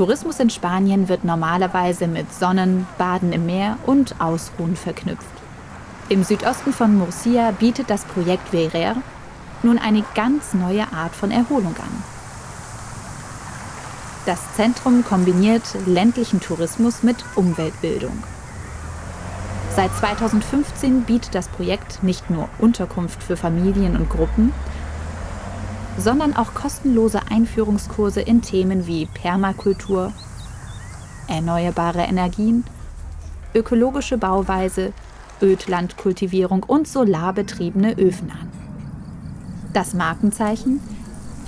Tourismus in Spanien wird normalerweise mit Sonnen, Baden im Meer und Ausruhen verknüpft. Im Südosten von Murcia bietet das Projekt Verer nun eine ganz neue Art von Erholung an. Das Zentrum kombiniert ländlichen Tourismus mit Umweltbildung. Seit 2015 bietet das Projekt nicht nur Unterkunft für Familien und Gruppen, sondern auch kostenlose Einführungskurse in Themen wie Permakultur, erneuerbare Energien, ökologische Bauweise, Ödlandkultivierung und solarbetriebene Öfen an. Das Markenzeichen?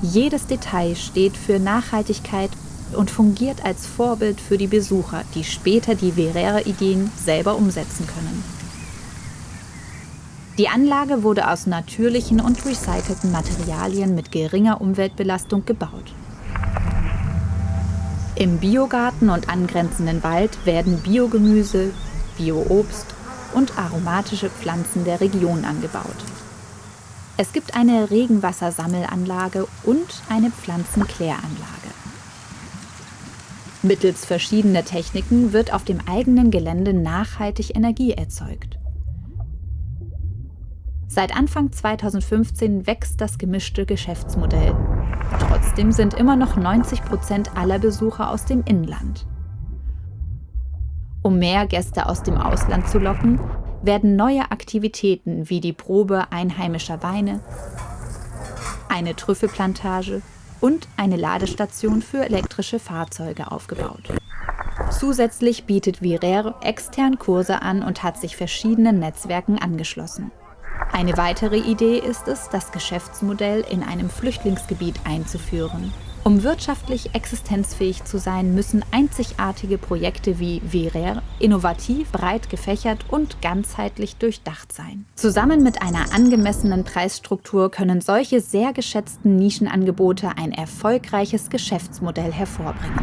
Jedes Detail steht für Nachhaltigkeit und fungiert als Vorbild für die Besucher, die später die Verera-Ideen selber umsetzen können. Die Anlage wurde aus natürlichen und recycelten Materialien mit geringer Umweltbelastung gebaut. Im Biogarten und angrenzenden Wald werden Biogemüse, Bioobst und aromatische Pflanzen der Region angebaut. Es gibt eine Regenwassersammelanlage und eine Pflanzenkläranlage. Mittels verschiedener Techniken wird auf dem eigenen Gelände nachhaltig Energie erzeugt. Seit Anfang 2015 wächst das gemischte Geschäftsmodell. Trotzdem sind immer noch 90 Prozent aller Besucher aus dem Inland. Um mehr Gäste aus dem Ausland zu locken, werden neue Aktivitäten wie die Probe einheimischer Weine, eine Trüffelplantage und eine Ladestation für elektrische Fahrzeuge aufgebaut. Zusätzlich bietet Virer extern Kurse an und hat sich verschiedenen Netzwerken angeschlossen. Eine weitere Idee ist es, das Geschäftsmodell in einem Flüchtlingsgebiet einzuführen. Um wirtschaftlich existenzfähig zu sein, müssen einzigartige Projekte wie Verer innovativ, breit gefächert und ganzheitlich durchdacht sein. Zusammen mit einer angemessenen Preisstruktur können solche sehr geschätzten Nischenangebote ein erfolgreiches Geschäftsmodell hervorbringen.